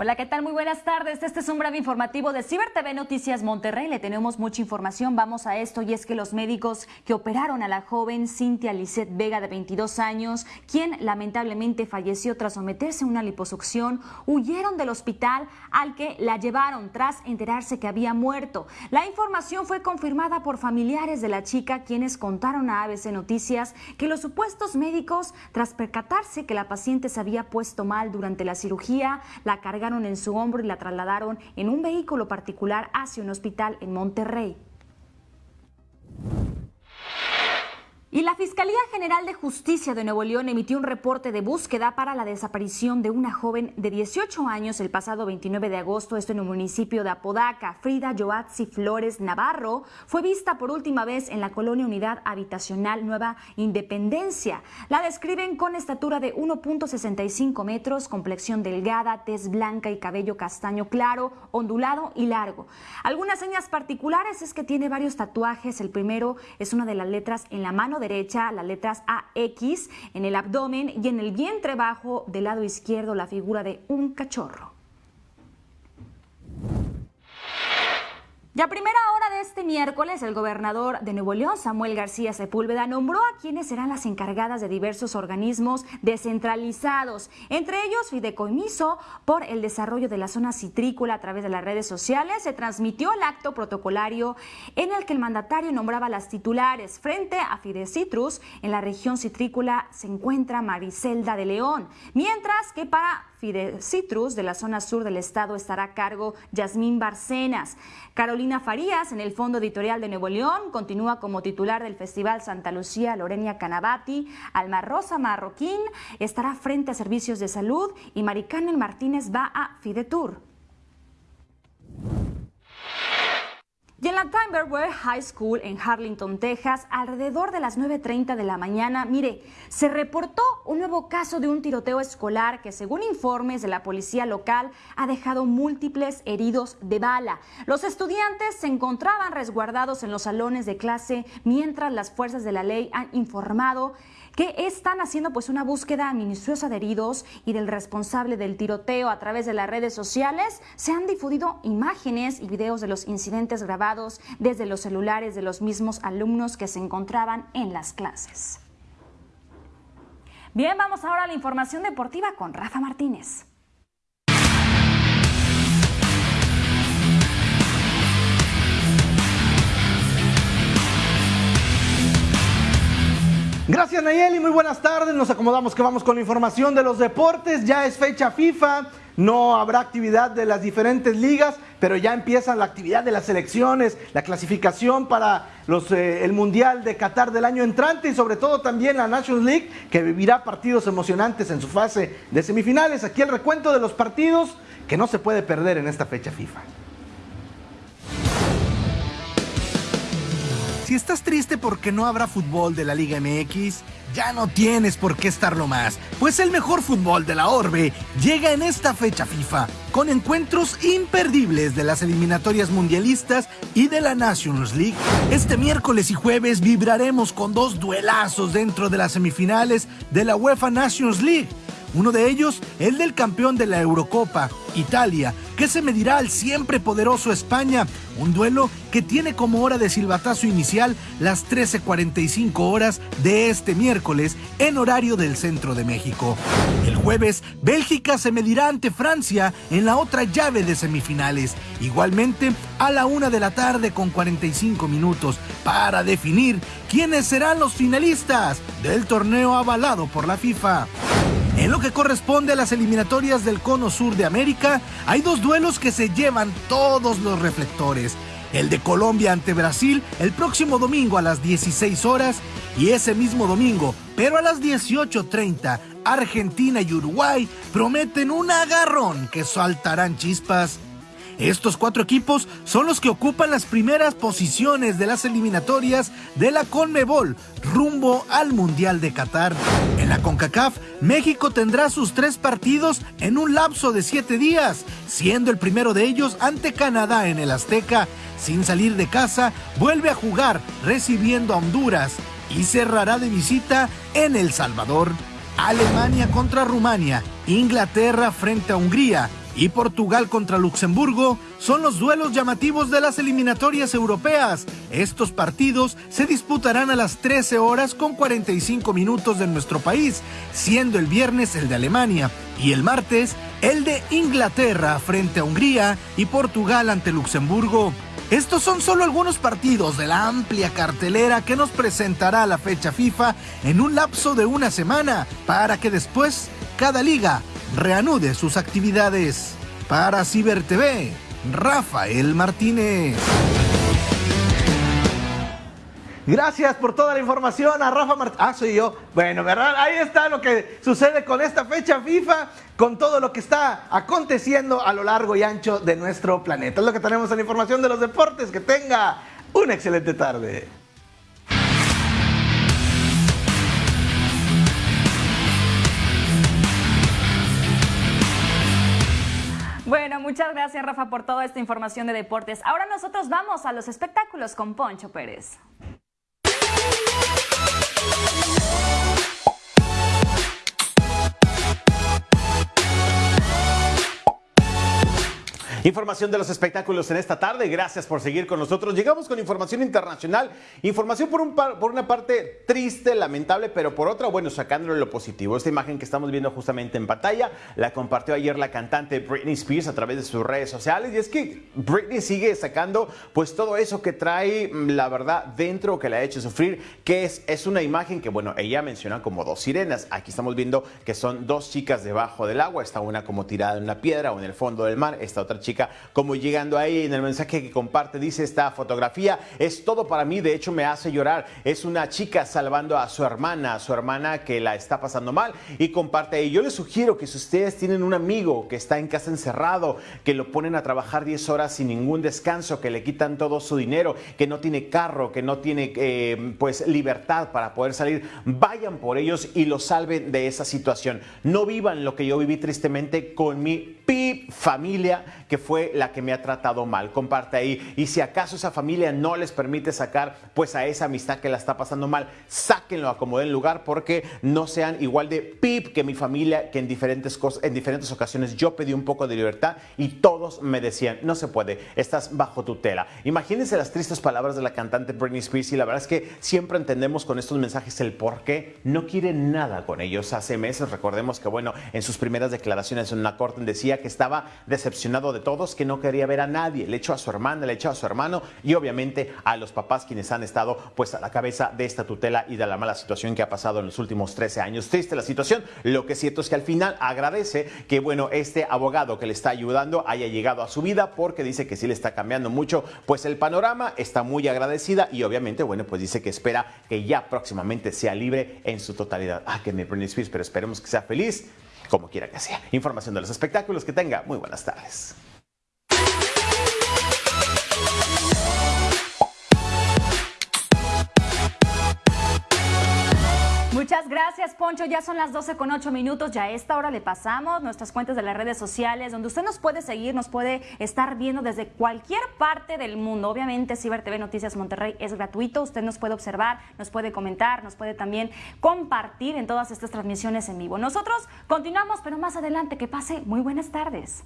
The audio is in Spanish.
Hola, ¿qué tal? Muy buenas tardes. Este es un breve informativo de Ciber TV Noticias Monterrey. Le tenemos mucha información. Vamos a esto y es que los médicos que operaron a la joven Cintia Lisette Vega de 22 años, quien lamentablemente falleció tras someterse a una liposucción, huyeron del hospital al que la llevaron tras enterarse que había muerto. La información fue confirmada por familiares de la chica, quienes contaron a ABC Noticias que los supuestos médicos, tras percatarse que la paciente se había puesto mal durante la cirugía, la cargaron en su hombro y la trasladaron en un vehículo particular hacia un hospital en Monterrey. Y la Fiscalía General de Justicia de Nuevo León emitió un reporte de búsqueda para la desaparición de una joven de 18 años el pasado 29 de agosto, esto en el municipio de Apodaca. Frida Joatzi Flores Navarro fue vista por última vez en la colonia Unidad Habitacional Nueva Independencia. La describen con estatura de 1.65 metros, complexión delgada, tez blanca y cabello castaño claro, ondulado y largo. Algunas señas particulares es que tiene varios tatuajes. El primero es una de las letras en la mano derecha las letras AX, en el abdomen y en el vientre bajo del lado izquierdo la figura de un cachorro. Y a primera hora este miércoles, el gobernador de Nuevo León, Samuel García Sepúlveda, nombró a quienes serán las encargadas de diversos organismos descentralizados, entre ellos Fideicomiso por el desarrollo de la zona citrícola a través de las redes sociales. Se transmitió el acto protocolario en el que el mandatario nombraba las titulares. Frente a Fidecitrus, en la región citrícola se encuentra Maricelda de León, mientras que para Fidecitrus de la zona sur del estado estará a cargo Yasmín Barcenas. Carolina Farías, en el Fondo Editorial de Nuevo León, continúa como titular del Festival Santa Lucía Lorenia Canabati. Alma Rosa Marroquín estará frente a Servicios de Salud y Maricarmen Martínez va a Fidetur. La Timberware High School en Harlington, Texas, alrededor de las 9.30 de la mañana, mire, se reportó un nuevo caso de un tiroteo escolar que, según informes de la policía local, ha dejado múltiples heridos de bala. Los estudiantes se encontraban resguardados en los salones de clase mientras las fuerzas de la ley han informado que están haciendo pues una búsqueda minuciosa de heridos y del responsable del tiroteo a través de las redes sociales. Se han difundido imágenes y videos de los incidentes grabados desde los celulares de los mismos alumnos que se encontraban en las clases. Bien, vamos ahora a la información deportiva con Rafa Martínez. Gracias Nayeli, muy buenas tardes. Nos acomodamos que vamos con la información de los deportes. Ya es fecha FIFA, no habrá actividad de las diferentes ligas, pero ya empieza la actividad de las selecciones, la clasificación para eh, el Mundial de Qatar del año entrante y sobre todo también la Nations League, que vivirá partidos emocionantes en su fase de semifinales. Aquí el recuento de los partidos que no se puede perder en esta fecha FIFA. Si estás triste porque no habrá fútbol de la Liga MX, ya no tienes por qué estarlo más, pues el mejor fútbol de la Orbe llega en esta fecha FIFA, con encuentros imperdibles de las eliminatorias mundialistas y de la Nations League. Este miércoles y jueves vibraremos con dos duelazos dentro de las semifinales de la UEFA Nations League uno de ellos, el del campeón de la Eurocopa, Italia, que se medirá al siempre poderoso España, un duelo que tiene como hora de silbatazo inicial las 13.45 horas de este miércoles en horario del centro de México. El jueves, Bélgica se medirá ante Francia en la otra llave de semifinales, igualmente a la una de la tarde con 45 minutos, para definir quiénes serán los finalistas del torneo avalado por la FIFA. En lo que corresponde a las eliminatorias del Cono Sur de América, hay dos duelos que se llevan todos los reflectores. El de Colombia ante Brasil el próximo domingo a las 16 horas y ese mismo domingo, pero a las 18.30, Argentina y Uruguay prometen un agarrón que saltarán chispas estos cuatro equipos son los que ocupan las primeras posiciones de las eliminatorias de la Conmebol rumbo al Mundial de Qatar. En la CONCACAF, México tendrá sus tres partidos en un lapso de siete días, siendo el primero de ellos ante Canadá en el Azteca. Sin salir de casa, vuelve a jugar recibiendo a Honduras y cerrará de visita en El Salvador. Alemania contra Rumania, Inglaterra frente a Hungría y Portugal contra Luxemburgo son los duelos llamativos de las eliminatorias europeas. Estos partidos se disputarán a las 13 horas con 45 minutos de nuestro país, siendo el viernes el de Alemania y el martes el de Inglaterra frente a Hungría y Portugal ante Luxemburgo. Estos son solo algunos partidos de la amplia cartelera que nos presentará la fecha FIFA en un lapso de una semana para que después cada liga reanude sus actividades. Para Ciber TV, Rafael Martínez. Gracias por toda la información a Rafa Martínez. Ah, soy yo. Bueno, ¿verdad? Ahí está lo que sucede con esta fecha FIFA, con todo lo que está aconteciendo a lo largo y ancho de nuestro planeta. Es lo que tenemos en la información de los deportes. Que tenga una excelente tarde. Gracias Rafa por toda esta información de deportes. Ahora nosotros vamos a los espectáculos con Poncho Pérez. Información de los espectáculos en esta tarde. Gracias por seguir con nosotros. Llegamos con información internacional. Información por, un por una parte triste, lamentable, pero por otra, bueno, sacándole lo positivo. Esta imagen que estamos viendo justamente en pantalla la compartió ayer la cantante Britney Spears a través de sus redes sociales. Y es que Britney sigue sacando pues todo eso que trae, mm, la verdad, dentro que la ha hecho sufrir, que es, es una imagen que, bueno, ella menciona como dos sirenas. Aquí estamos viendo que son dos chicas debajo del agua. Está una como tirada en una piedra o en el fondo del mar. Esta otra chica como llegando ahí en el mensaje que comparte dice esta fotografía es todo para mí de hecho me hace llorar. Es una chica salvando a su hermana a su hermana que la está pasando mal y comparte ahí yo les sugiero que si ustedes tienen un amigo que está en casa encerrado que lo ponen a trabajar 10 horas sin ningún descanso que le quitan todo su dinero que no tiene carro que no tiene eh, pues libertad para poder salir vayan por ellos y lo salven de esa situación no vivan lo que yo viví tristemente con mi pip familia que fue la que me ha tratado mal. Comparte ahí. Y si acaso esa familia no les permite sacar pues a esa amistad que la está pasando mal, sáquenlo a como den lugar porque no sean igual de pip que mi familia, que en diferentes, cosas, en diferentes ocasiones yo pedí un poco de libertad y todos me decían, no se puede, estás bajo tutela. Imagínense las tristes palabras de la cantante Britney Spears y la verdad es que siempre entendemos con estos mensajes el por qué no quiere nada con ellos. Hace meses recordemos que bueno, en sus primeras declaraciones en una corte que estaba decepcionado de todos, que no quería ver a nadie. Le echó a su hermana, le echó a su hermano y obviamente a los papás quienes han estado pues a la cabeza de esta tutela y de la mala situación que ha pasado en los últimos 13 años. Triste la situación. Lo que es cierto es que al final agradece que bueno, este abogado que le está ayudando haya llegado a su vida porque dice que sí le está cambiando mucho pues el panorama, está muy agradecida y obviamente bueno, pues dice que espera que ya próximamente sea libre en su totalidad. Ah, que me Britney Spears, pero esperemos que sea feliz como quiera que sea. Información de los espectáculos, que tenga muy buenas tardes. Muchas gracias, Poncho. Ya son las 12 con 8 minutos. Ya a esta hora le pasamos nuestras cuentas de las redes sociales, donde usted nos puede seguir, nos puede estar viendo desde cualquier parte del mundo. Obviamente, Ciber TV Noticias Monterrey es gratuito. Usted nos puede observar, nos puede comentar, nos puede también compartir en todas estas transmisiones en vivo. Nosotros continuamos, pero más adelante. Que pase muy buenas tardes.